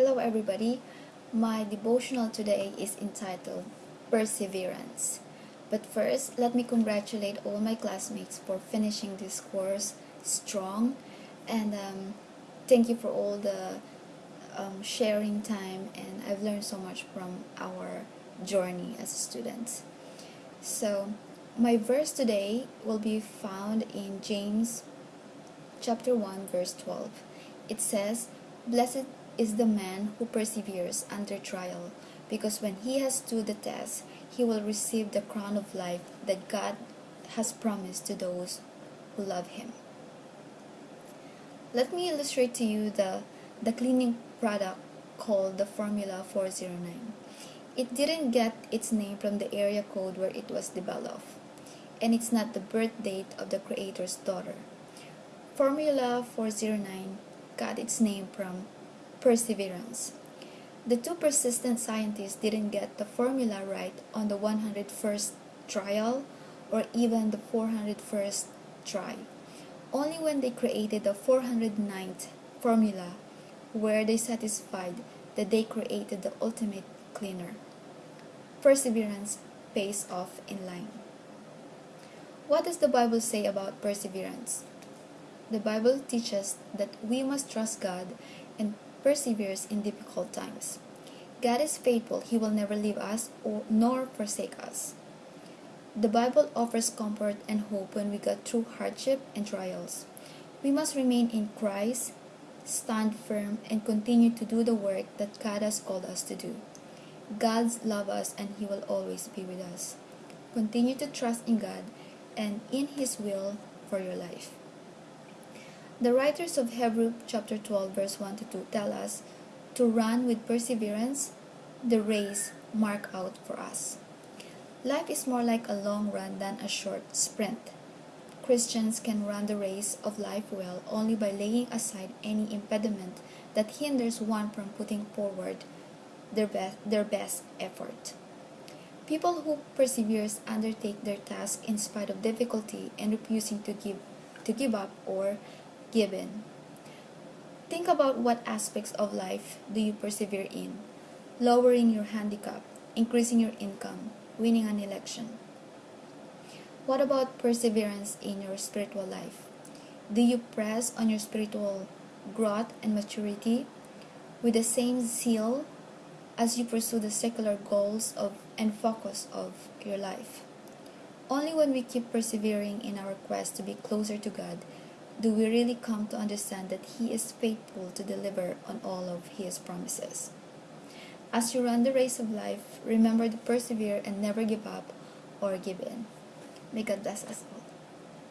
Hello everybody. My devotional today is entitled Perseverance. But first, let me congratulate all my classmates for finishing this course strong and um, thank you for all the um, sharing time and I've learned so much from our journey as students. So, my verse today will be found in James chapter 1 verse 12. It says, Blessed is the man who perseveres under trial, because when he has stood the test, he will receive the crown of life that God has promised to those who love him. Let me illustrate to you the, the cleaning product called the Formula 409. It didn't get its name from the area code where it was developed, and it's not the birth date of the creator's daughter. Formula 409 got its name from perseverance. The two persistent scientists didn't get the formula right on the 101st trial or even the 401st try. Only when they created the 409th formula were they satisfied that they created the ultimate cleaner. Perseverance pays off in line. What does the Bible say about perseverance? The Bible teaches that we must trust God and perseveres in difficult times. God is faithful. He will never leave us or nor forsake us. The Bible offers comfort and hope when we go through hardship and trials. We must remain in Christ, stand firm, and continue to do the work that God has called us to do. God loves us and He will always be with us. Continue to trust in God and in His will for your life. The writers of Hebrew chapter 12 verse 1 to 2 tell us to run with perseverance the race marked out for us. Life is more like a long run than a short sprint. Christians can run the race of life well only by laying aside any impediment that hinders one from putting forward their best, their best effort. People who persevere undertake their task in spite of difficulty and refusing to give to give up or given. Think about what aspects of life do you persevere in? Lowering your handicap, increasing your income, winning an election. What about perseverance in your spiritual life? Do you press on your spiritual growth and maturity with the same zeal as you pursue the secular goals of and focus of your life? Only when we keep persevering in our quest to be closer to God do we really come to understand that He is faithful to deliver on all of His promises. As you run the race of life, remember to persevere and never give up or give in. May God bless us all.